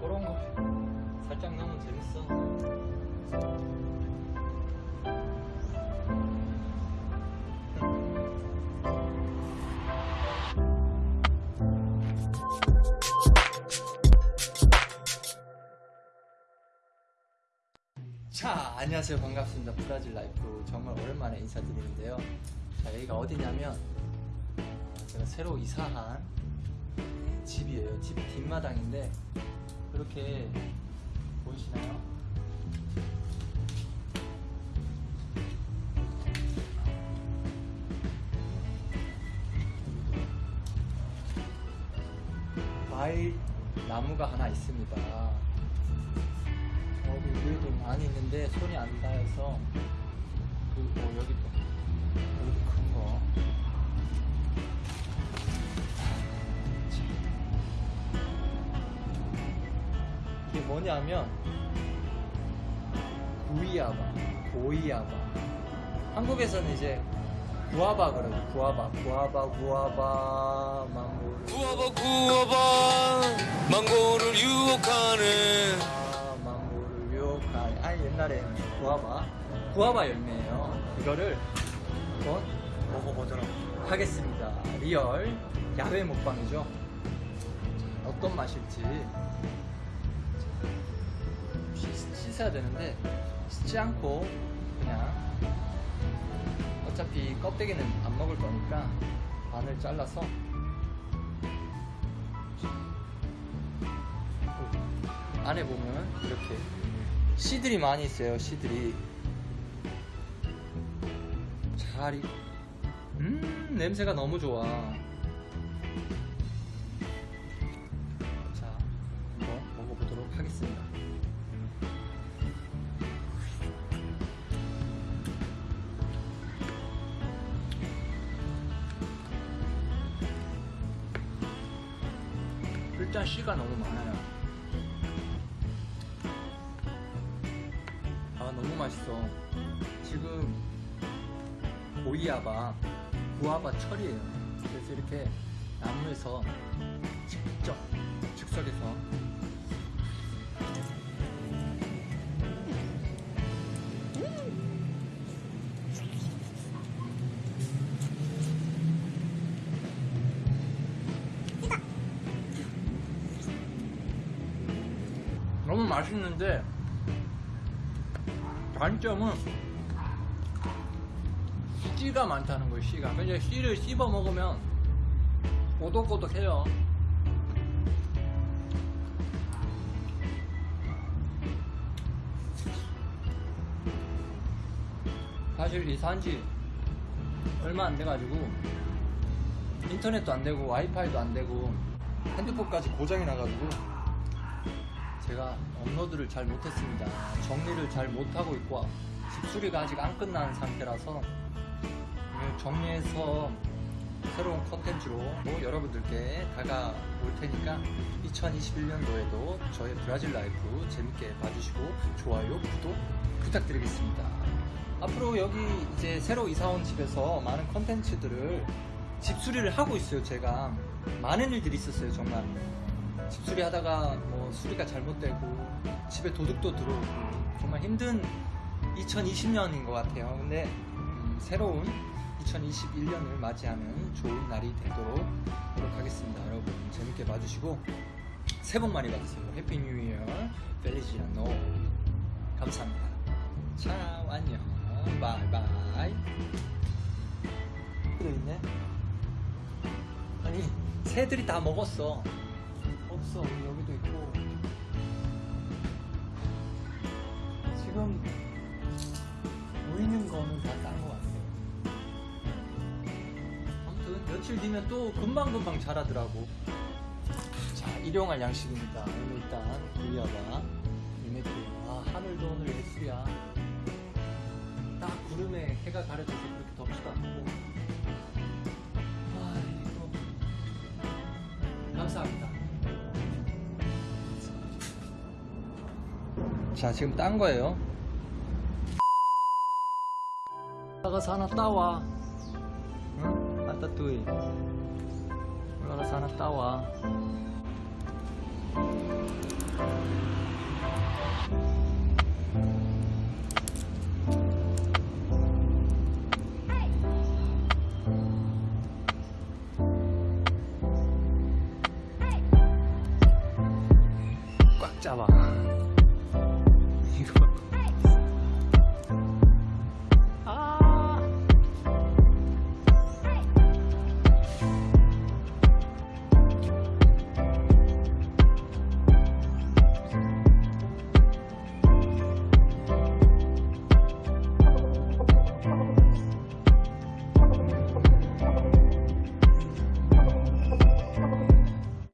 그런 거 살짝 넣으면 재밌어. 자, 안녕하세요. 반갑습니다. 브라질 라이프 정말 오랜만에 인사드리는데요. 자, 여기가 어디냐면 어, 제가 새로 이사한 집이에요. 집 뒷마당인데 이렇게 보이시나요? 과일 나무가 하나 있습니다. 여기 위에도 많이 있는데 손이 안 닿아서 그, 어, 여기도 여기도 큰 거. 뭐냐면 goiaba, goiaba. 한국에서는 이제 구아바 그러죠. 구아바, 구아바, 구아바, 망고. 구워봐 구워봐 망고를 유혹하는 아, 망고를 유혹한 아니 옛날에 구아바 구아바 열매예요 이거를 한번 먹어보도록 하겠습니다 real 야외 먹방이죠 자, 어떤 맛일지 씻, 씻어야 되는데 씻지 않고 그냥 어차피 껍데기는 안 먹을 거니까 반을 잘라서 안에 보면 이렇게 씨들이 많이 있어요 씨들이. 잘 익... 음 냄새가 너무 좋아 일단 씨가 너무 많아요. 아 너무 맛있어. 지금 고이아바 구아바 철이에요. 그래서 이렇게 나무에서 직접 즉석에서 맛있는데 단점은 씨가 많다는 거예요 씨가. 근데 씨를 씹어 먹으면 꼬독꼬독해요. 사실 이 산지 얼마 안 돼가지고 인터넷도 안 되고 와이파이도 안 되고 핸드폰까지 고장이 나가지고 제가 업로드를 잘 못했습니다. 정리를 잘 못하고 있고 집수리가 아직 안 끝난 상태라서 정리해서 새로운 컨텐츠로 뭐 여러분들께 다가올 테니까 2021년도에도 저의 브라질 life 재밌게 봐주시고 좋아요, 구독 부탁드리겠습니다. 앞으로 여기 이제 새로 이사온 집에서 많은 컨텐츠들을 집수리를 하고 있어요. 제가 많은 일들이 있었어요. 정말 집 수리 하다가 뭐 수리가 잘못되고 집에 도둑도 들어오고 정말 힘든 2020년인 것 같아요. 근데 음, 새로운 2021년을 맞이하는 좋은 날이 되도록 노력하겠습니다. 여러분 재밌게 봐주시고 새해 복 많이 받으세요. Happy New Year Feliz ano 감사합니다. 자 안녕 바이바이 들어있네 아니 새들이 다 먹었어 우리 여기도 있고. 지금 보이는 거는 다 딴 거 같아요. 아무튼 며칠 뒤면 또 금방금방 자라더라고. 자 일용할 양식입니다. 오늘 일단 구이아가 이메트예요 아 하늘도 오늘 예술이야 딱 구름에 해가 가려져서 그렇게 덥지도 않고 자 지금 딴 거예요. 올라가서 하나 따와. 응? 아따뚜이. 올라가서 하나 따와. 꽉 잡아.